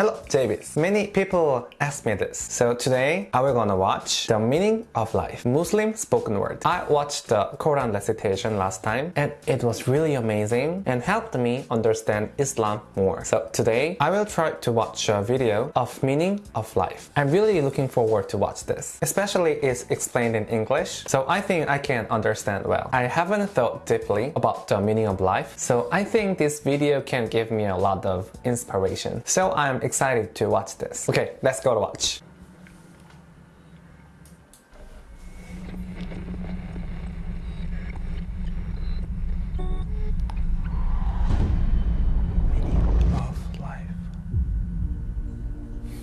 Hello, Javis. Many people ask me this. So today, I will gonna watch The Meaning of Life, Muslim spoken word. I watched the Quran recitation last time and it was really amazing and helped me understand Islam more. So today, I will try to watch a video of Meaning of Life. I'm really looking forward to watch this. Especially it's explained in English, so I think I can understand well. I haven't thought deeply about the meaning of life, so I think this video can give me a lot of inspiration. So I'm excited to watch this. Okay, let's go to watch.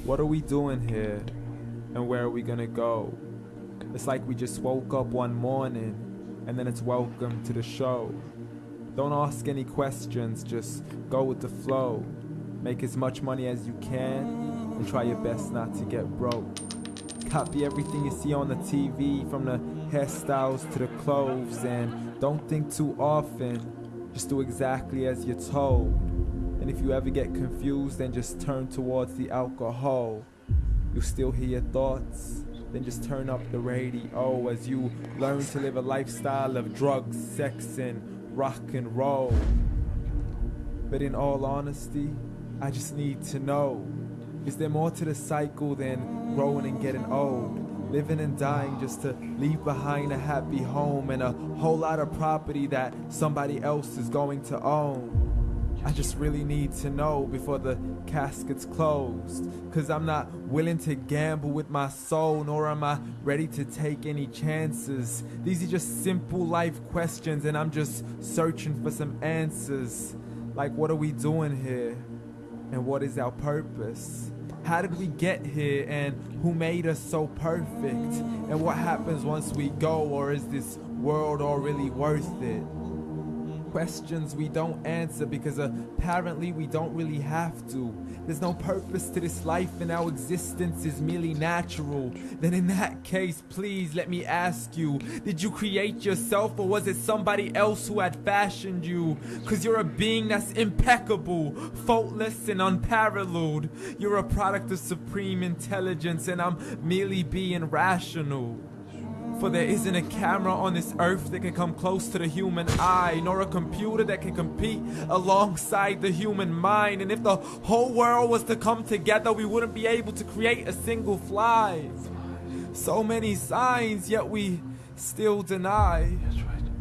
What are we doing here? And where are we gonna go? It's like we just woke up one morning and then it's welcome to the show. Don't ask any questions, just go with the flow. Make as much money as you can and try your best not to get broke. Copy everything you see on the TV from the hairstyles to the clothes and don't think too often. Just do exactly as you're told. And if you ever get confused, then just turn towards the alcohol. You'll still hear your thoughts? Then just turn up the radio as you learn to live a lifestyle of drugs, sex, and rock and roll. But in all honesty, I just need to know Is there more to the cycle than growing and getting old? Living and dying just to leave behind a happy home and a whole lot of property that somebody else is going to own. I just really need to know before the casket's closed. Cause I'm not willing to gamble with my soul, nor am I ready to take any chances. These are just simple life questions, and I'm just searching for some answers. Like, what are we doing here? And what is our purpose? How did we get here and who made us so perfect? And what happens once we go, or is this world all really worth it? Questions we don't answer because apparently we don't really have to. There's no purpose to this life and our existence is merely natural. Then in that case, please let me ask you, did you create yourself or was it somebody else who had fashioned you? Cause you're a being that's impeccable, faultless and unparalleled. You're a product of supreme intelligence and I'm merely being rational. For there isn't a camera on this earth that can come close to the human eye, nor a computer that can compete alongside the human mind. And if the whole world was to come together, we wouldn't be able to create a single fly. So many signs, yet we still deny.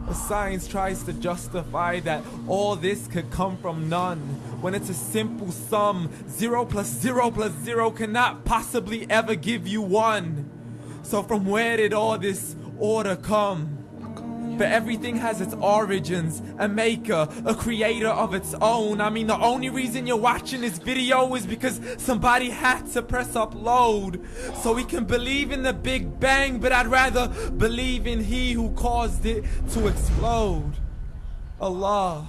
The science tries to justify that all this could come from none. When it's a simple sum, zero plus zero plus zero cannot possibly ever give you one. So from where did all this order come? But everything has its origins, a maker, a creator of its own. I mean, the only reason you're watching this video is because somebody had to press upload. So we can believe in the Big Bang, but I'd rather believe in He who caused it to explode. Allah,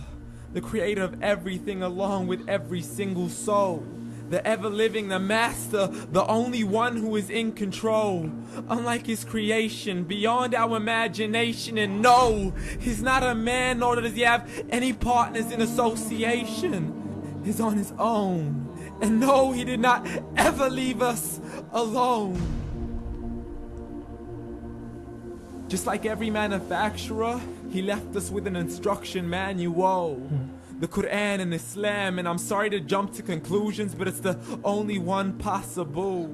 the creator of everything along with every single soul the ever living, the master, the only one who is in control. Unlike his creation, beyond our imagination. And no, he's not a man, nor does he have any partners in association. He's on his own. And no, he did not ever leave us alone. Just like every manufacturer, he left us with an instruction manual the Quran and Islam, and I'm sorry to jump to conclusions, but it's the only one possible.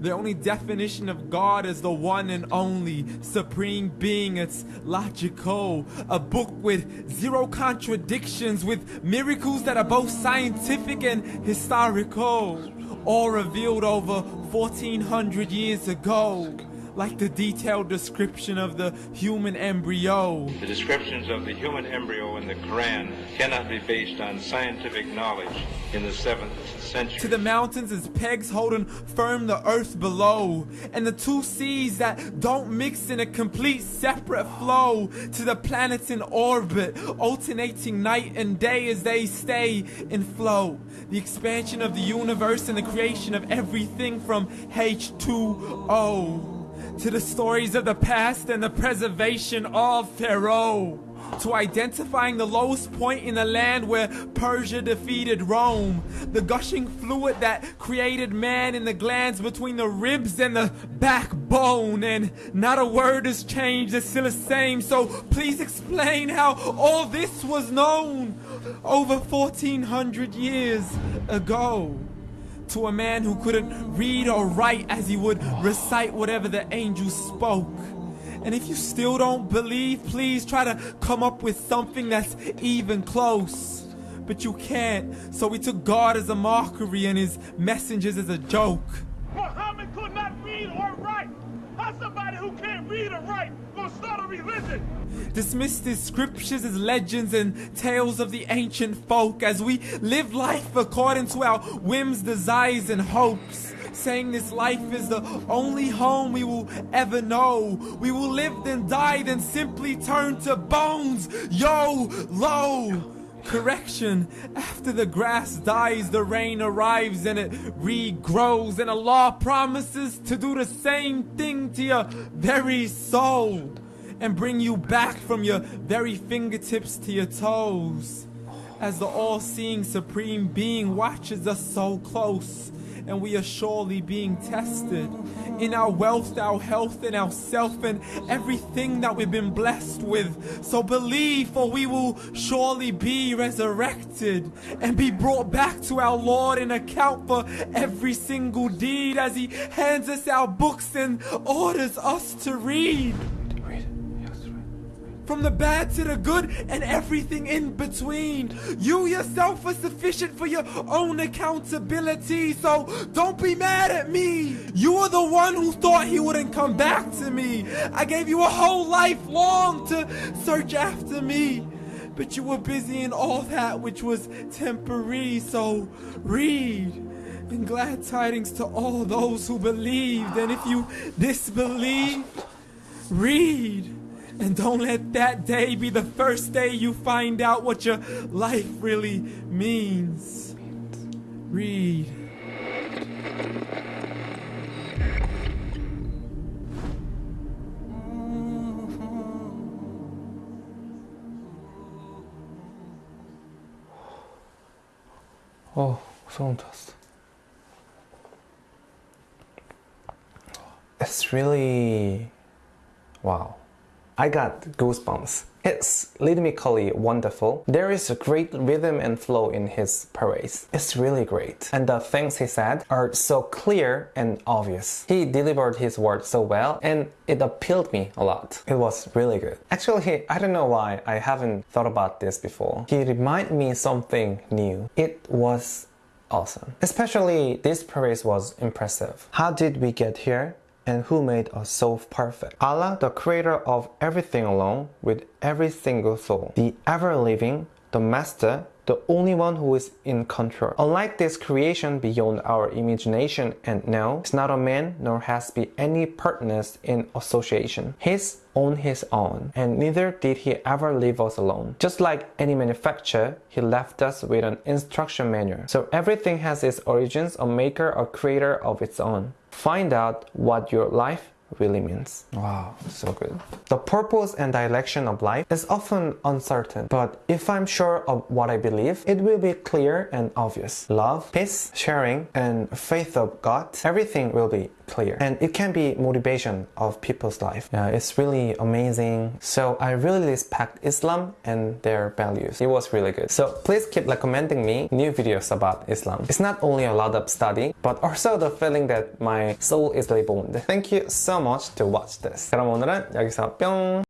The only definition of God is the one and only supreme being. It's logical. A book with zero contradictions, with miracles that are both scientific and historical. All revealed over 1400 years ago like the detailed description of the human embryo. The descriptions of the human embryo in the Quran cannot be based on scientific knowledge in the 7th century. To the mountains as pegs holding firm the earth below, and the two seas that don't mix in a complete separate flow. To the planets in orbit, alternating night and day as they stay in flow. The expansion of the universe and the creation of everything from H2O to the stories of the past and the preservation of Pharaoh. to identifying the lowest point in the land where Persia defeated Rome, the gushing fluid that created man in the glands between the ribs and the backbone, and not a word has changed, it's still the same. So please explain how all this was known over 1400 years ago to a man who couldn't read or write as he would recite whatever the angels spoke. And if you still don't believe, please try to come up with something that's even close. But you can't, so we took God as a mockery and his messengers as a joke. Dismiss the scriptures as legends and tales of the ancient folk as we live life according to our whims, desires, and hopes. Saying this life is the only home we will ever know. We will live then die, then simply turn to bones. Yo, low. Correction, after the grass dies, the rain arrives and it regrows, and Allah promises to do the same thing to your very soul and bring you back from your very fingertips to your toes. As the all seeing Supreme Being watches us so close, and we are surely being tested in our wealth, our health, and our self, and everything that we've been blessed with. So believe, for we will surely be resurrected and be brought back to our Lord and account for every single deed as He hands us our books and orders us to read from the bad to the good and everything in between. You yourself are sufficient for your own accountability, so don't be mad at me. You are the one who thought he wouldn't come back to me. I gave you a whole life long to search after me. But you were busy in all that which was temporary, so read. And glad tidings to all those who believed. And if you disbelieve, read. And don't let that day be the first day you find out what your life really means. Read. 어, 소름 돋았어. It's really wow. I got goosebumps. It's rhythmically wonderful. There is a great rhythm and flow in his parades. It's really great. And the things he said are so clear and obvious. He delivered his words so well and it appealed me a lot. It was really good. Actually, I don't know why I haven't thought about this before. He reminded me something new. It was awesome. Especially this parade was impressive. How did we get here? And who made us so perfect. Allah, the creator of everything alone, with every single soul, the ever-living, the master, the only one who is in control. Unlike this creation beyond our imagination and now, is not a man nor has be any partners in association. He's on his own, and neither did he ever leave us alone. Just like any manufacturer, he left us with an instruction manual. So everything has its origins, a maker, a creator of its own. Find out what your life really means. Wow, so good. The purpose and direction of life is often uncertain, but if I'm sure of what I believe, it will be clear and obvious. Love, peace, sharing, and faith of God, everything will be clear. And it can be motivation of people's life. Yeah, it's really amazing. So I really respect Islam and their values. It was really good. So please keep recommending me new videos about Islam. It's not only a lot of study, but also the feeling that my soul is reborn. Thank you so much to watch this. 그럼 오늘은 여기서 뿅!